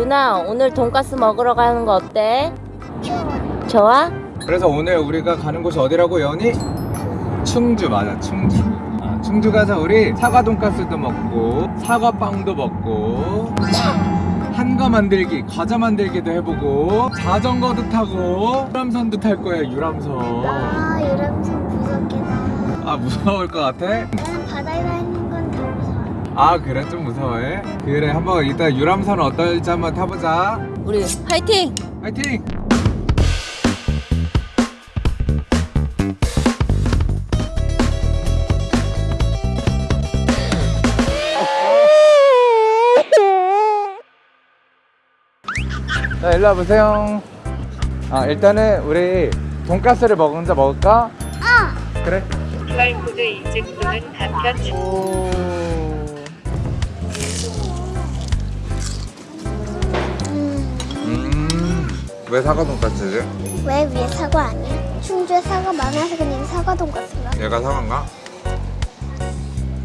유나 오늘 돈가스 먹으러 가는 거 어때? 좋아? 그래서 오늘 우리가 가는 곳이 어디라고 연이? 충주 맞아 충주 아, 충주 가서 우리 사과 돈가스도 먹고 사과빵도 먹고 한거 만들기 과자 만들기도 해보고 자전거도 타고 유람선도 탈 거야 유람선 아 유람선 무섭겠다. 아 무서울 것 같아? 나는 바다에 다니는. 아 그래 좀 무서워해? 그래 한번 이따 유람선 어떨지 한번 타보자 우리 화이팅! 화이팅! 자 일로 와보세요 아 일단은 우리 돈가스를 먼저 먹을까? 어. 그래 인증 또는 간편 주 오... 왜 사과 돈가스지? 왜 위에 사과 아니야? 충주에 사과 많아서 그냥 사과 돈가스인가? 얘가 사과인가?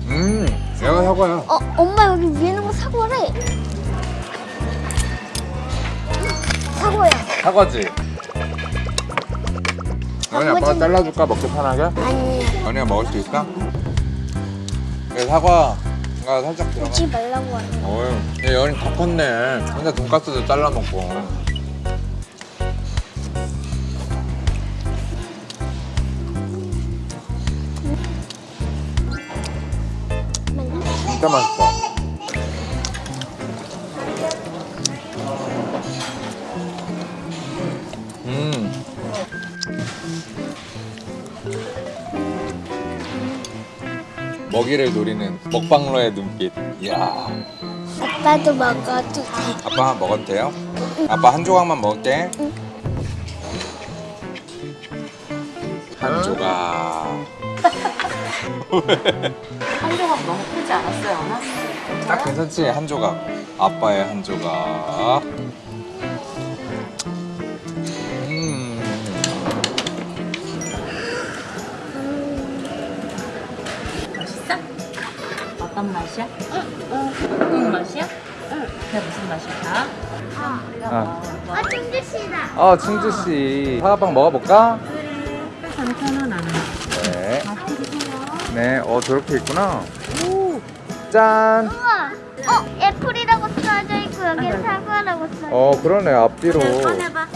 음 얘가 사과야 어 엄마 여기 위에 있는 거 사과래. 사과야. 사과지? 연이 아빠가 잘라줄까 먹기 편하게? 아니야. 연이가 먹을 수 있어? 그 사과 가 살짝 들어가 오지 말라고 하는 거. 어휴 얘 연이 다 컸네 혼자 돈가스도 잘라 먹고 진짜 맛있어. 음. 먹이를 노리는 먹방러의 눈빛. 이야. 아빠도 먹어도 돼. 아빠 먹어도 돼요? 아빠 한 조각만 먹을게. 한 조각 한 조각 너무 크지 않았어요, 연아? 딱 괜찮지? 한 조각 아빠의 한 조각 음 맛있어? 어떤 맛이야? 응, 맛이야? 응. 그게 무슨 맛일까? 아. 아. 아 충주시다. 어 충주씨 사과빵 먹어볼까? 괜찮은 안 해. 네. 네, 어 저렇게 있구나. 짠. 우와. 어 애플이라고 써져 있고 여기 사과라고 써. 어 그러네 앞뒤로. 꺼내봐.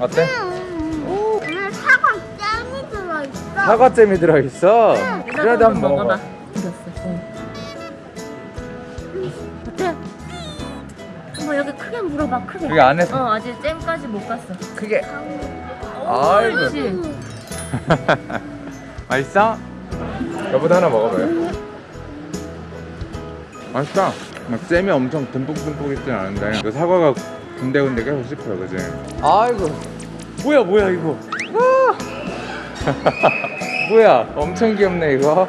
어때? 오. 오늘 사과 잼이 들어 있어. 사과 잼이 들어 있어. 그래도 한번 먹어봐. 어때? 뭐 여기 크게 물어봐, 크게. 여기 안에 어, 아직 잼까지 못 갔어. 크게. 아이고. 맛있어? 여보도 하나 먹어봐요. 맛있다. 막 잼이 엄청 듬뿍듬뿍 있진 않은데 그 사과가 군데군데 계속 씹혀요, 그지? 아이고. 뭐야, 뭐야 이거? 아! 뭐야? 엄청 귀엽네 이거.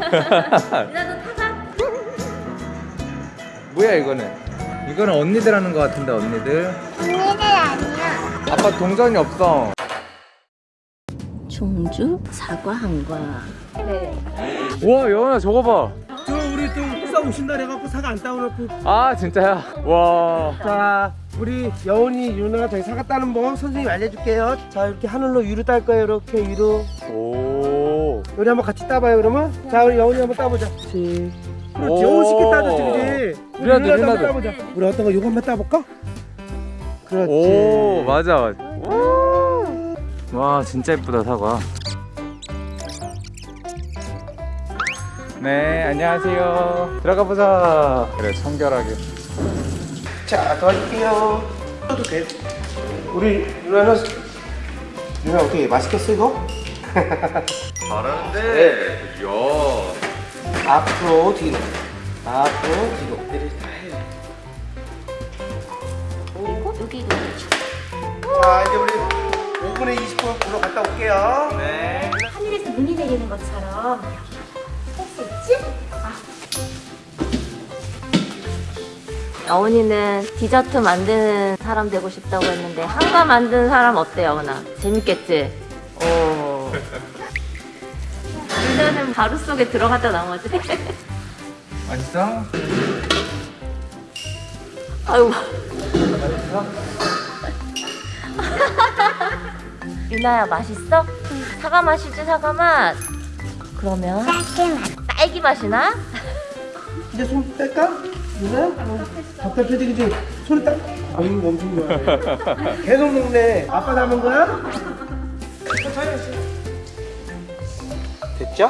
뭐야 이거는? 이거는 언니들 하는 것 같은데 언니들. 언니들 아니야. 아빠 동전이 없어. 충주 사과 한과. 와 여원아 저거 봐. 저 우리 또 회사 오신다 그래갖고 사과 안 따오놓고 아 진짜야? 와. 자 우리 여운이 유나 저희 사과 따는 법 선생님 알려줄게요 자 이렇게 하늘로 위로 딸 거예요 이렇게 위로 오. 우리 한번 같이 따봐요 그러면 자 우리 여운이 한번 따보자 그렇지 그렇지 오. 쉽게 따졌지 그지 우리 유나도, 한번. 따보자 우리 어떤 거 요거 한번 따볼까? 그렇지 오 맞아 맞아. 와 진짜 예쁘다 사과. 네 안녕하세요. 들어가 보자. 그래 청결하게. 자 도와줄게요 떠도 돼 우리 유나는 유나 어떻게 맛있겠어 이거? 잘하는데. 야. 앞으로 뒤로 앞으로 뒤로 이렇게 다 해. 그리고 여기 이거 자 이제 우리 5분에 20분 보러 갔다 올게요 네. 하늘에서 눈이 내리는 것처럼 할수 있지? 여운이는 디저트 만드는 사람 되고 싶다고 했는데 한가 만드는 사람 어때 여운아? 재밌겠지? 오. 일단은 가루 속에 들어갔다 나머지 맛있어? 아유. 유나야 맛있어? 사과 맛이지 사과 맛. 그러면 짧게 맛. 딸기 맛이나? 이제 손 뗄까? 누나? 답답해지기 좀 손을 딱. 아유 엄청 좋아해. 계속 먹네. 아빠 남은 거야? 됐죠?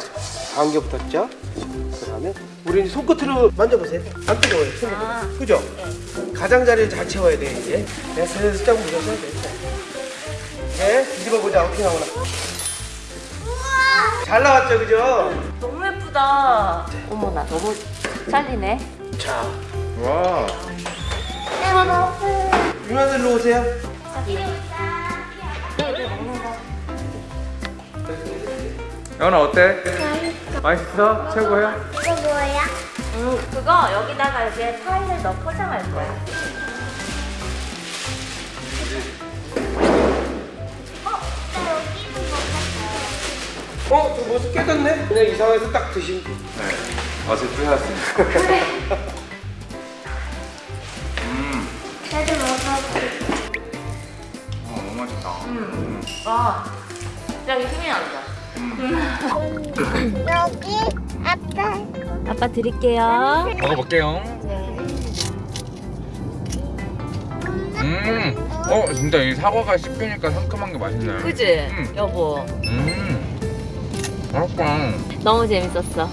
다음 게 붙었죠? 그 다음에 우리 이제 손끝으로 만져보세요. 안 뜨거워요. 손으로. 아. 그죠? 가장자리를 잘 채워야 돼 이제. 내가 살짝 묻어줘야 돼. 네, 뒤집어 보자 어떻게 나오나. 잘 나왔죠, 그죠? 너무 예쁘다. 어머나 너무 잘리네. 자, 와. 유나들로 오세요. 여은아 어때? 맛있어? 최고야? 이거 뭐야? 음 그거 여기다가 이제 파이를 넣어 포장할 거야. 어, 저 모습 깨졌네? 그냥 이 상황에서 딱 드시면 돼. 네. 어제 뿌셨습니다. 음. 나도 먹어볼게. 어, 너무 맛있다. 음. 와. 갑자기 힘이 난다. 여기 아빠. 아빠 드릴게요. 먹어볼게요. 음. 어, 진짜 이 사과가 씹히니까 상큼한 게 맛있네. 그지? 음. 여보. 음. 맛있다. 너무 재밌었어.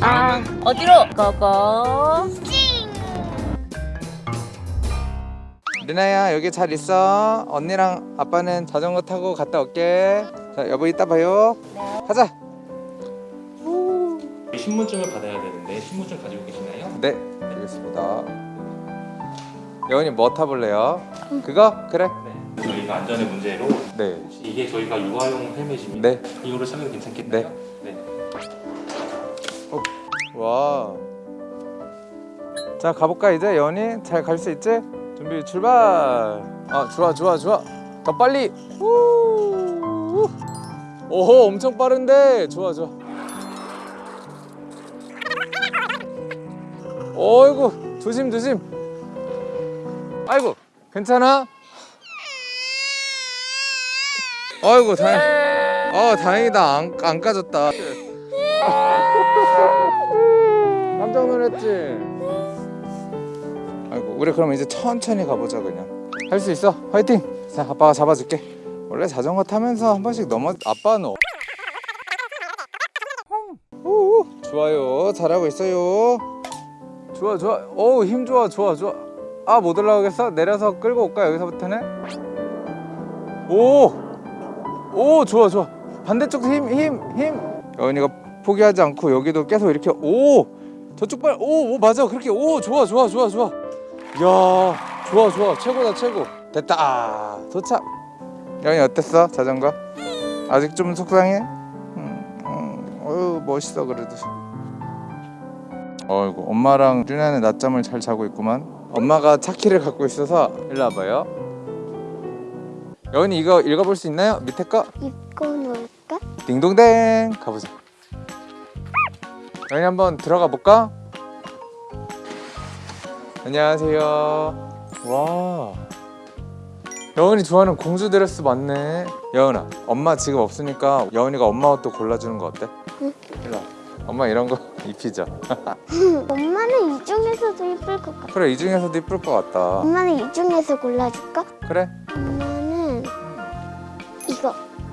아? 어디로? 고고. 리나야 여기 잘 있어. 언니랑 아빠는 자전거 타고 갔다 올게. 자 여보 이따 봐요. 가자. 신분증을 받아야 되는데 신분증 가지고 계시나요? 네 알겠습니다. 여은이 뭐 타볼래요? 그거 그래. 네. 저희가 안전의 문제로 네. 이게 저희가 유아용 헬멧입니다. 네. 이거를 착용 괜찮겠나요? 네. 와. 자 가볼까 이제 여은이 잘 갈 수 있지? 준비 출발. 아 좋아 좋아 좋아. 더 빨리. 우. 오호 엄청 빠른데 좋아 좋아. 어이구 조심 조심. 아이고 괜찮아? 아이고 다행. 어 다행이다. 안, 안 까졌다. 깜짝 놀랐지? 아이고 우리 그럼 이제 천천히 가보자 그냥. 할 수 있어. 화이팅! 자 아빠가 잡아줄게. 원래 자전거 타면서 한 번씩 넘어 아빠는 어- 오, 좋아요. 잘하고 있어요. 좋아 좋아. 어우 힘 좋아 좋아 좋아. 아못 올라가겠어? 내려서 끌고 올까 여기서부터는? 오 오 좋아 좋아. 반대쪽도 힘 힘힘. 여은이가 포기하지 않고 여기도 계속 이렇게 오 저쪽 발오 오, 맞아. 그렇게 오 좋아 좋아 좋아 좋아. 야 좋아 좋아. 최고다 최고. 됐다. 아, 도착. 여은이 어땠어 자전거? 아직 좀 속상해? 음, 음, 어유 멋있어 그래도. 어이구 엄마랑 준현의 낮잠을 잘 자고 있구만. 엄마가 차키를 갖고 있어서 일로 와봐요 여은이 이거 읽어볼 수 있나요 밑에 거 입고 놀까? 딩동댕 가보자 여기 한번 들어가 볼까? 안녕하세요 와 여은이 좋아하는 공주 드레스 맞네 여은아 엄마 지금 없으니까 여은이가 엄마 옷도 골라주는 거 어때? 응. 일로 와 엄마 이런 거 입히자 엄마는 이 중에서도 예쁠 것 같아. 그래 이 중에서도 이쁠 것 같다 엄마는 이 중에서 골라줄까? 그래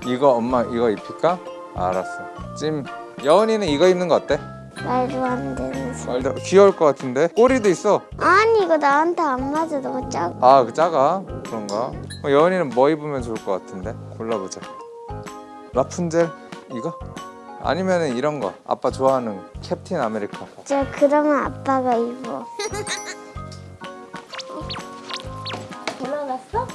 이거. 엄마 이거 입힐까? 알았어 찜 여은이는 이거 입는 거 어때? 말도 안 되는 소리. 말도 귀여울 것 같은데 꼬리도 있어 아니 이거 나한테 안 맞아. 너무 작아. 아, 그 작아? 그런가? 어, 여은이는 뭐 입으면 좋을 것 같은데? 골라보자. 라푼젤? 이거? 아니면 은 이런 거. 아빠 좋아하는 캡틴 아메리카. 저 그러면 아빠가 입어.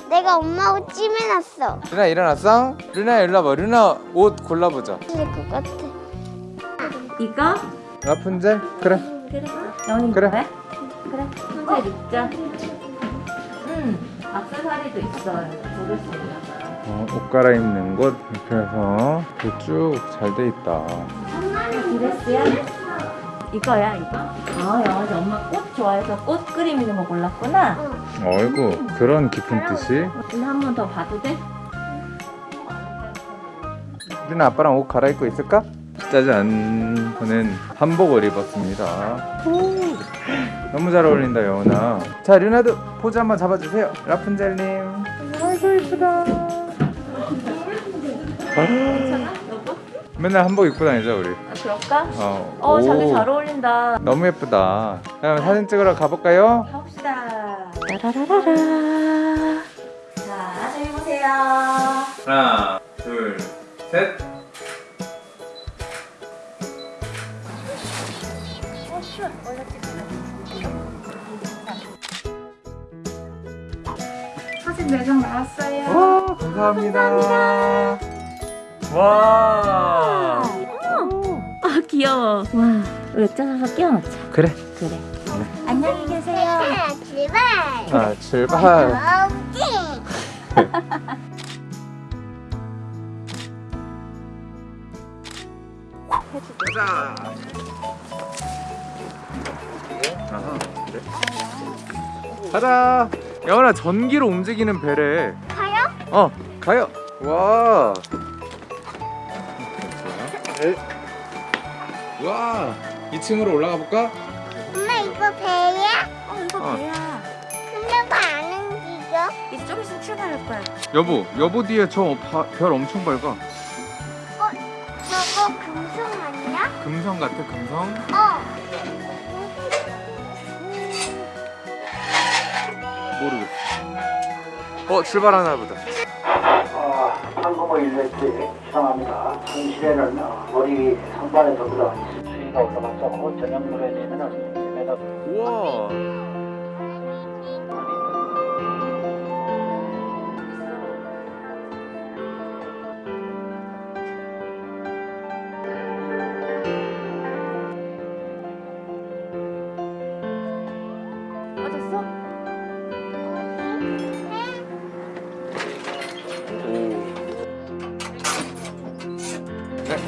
내가 엄마 옷 찜해놨어. 루나 일어났어? 루나 일로 와봐. 루나 옷 골라보자. 있을 것 같아. 이거? 라푼젤? 그래. 그래. 영이 그래. 그래? 그래. 혼자 입자. 음. 악세사리도 있어. 고를 수 있나 봐. 어, 옷 갈아입는 곳 이렇게 해서 쭉 잘 돼 있다. 드레스야? 이거야 이거? 아 영원이 엄마 꽃 좋아해서 꽃 그리는 거 골랐구나. 응. 어이구 그런 깊은 뜻이? 근데 한번 더 봐도 돼? 우리는 아빠랑 옷 갈아입고 있을까? 짜잔 저는 한복을 입었습니다. 너무 잘 어울린다 여운아 자 류나도 포즈 한번 잡아주세요. 라푼젤님. 아이고 이쁘다 맨날 한복 입고 다니자 우리 아, 그럴까? 어, 어, 자기 오, 잘 어울린다. 너무 예쁘다 그럼 사진 찍으러 가볼까요? 가봅시다. 따라라라라. 자, 저기 보세요. 하나 둘셋 사진 내장 나왔어요. 와 감사합니다. 와. 아, 귀여워. 와, 우리 짜서 끼워놓자. 그래. 그래. 안녕히 계세요. 자, 출발. 아 출발. 가자. 아하, 그래. 가자. 여원아 전기로 움직이는 배래. 가요? 어 가요. 와. 와. 2층으로 올라가 볼까? 엄마 이거 배야? 어, 이거 어. 배야. 근데 왜안 움직여? 이제 좀 있으면 출발할 거야. 여보, 여보 뒤에 저 별 엄청 밝아. 저거 금속 아니야? 금성 같아, 금성. 어. 모르겠어. 어, 출발하나 보다. 어, 한국어 일렉트릭 시상합니다. 현실에는 어, 머리 상단에서보다 수위가 올라가서 그 저녁물에 되면은 1m 우와.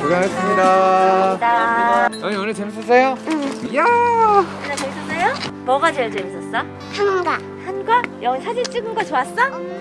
고생하셨습니다. 나. 언니 오늘 재밌었어요? 응. 이야. 나 재밌었어요? 뭐가 제일 재밌었어? 한가. 한과? 영희 사진 찍은 거 좋았어? 엄마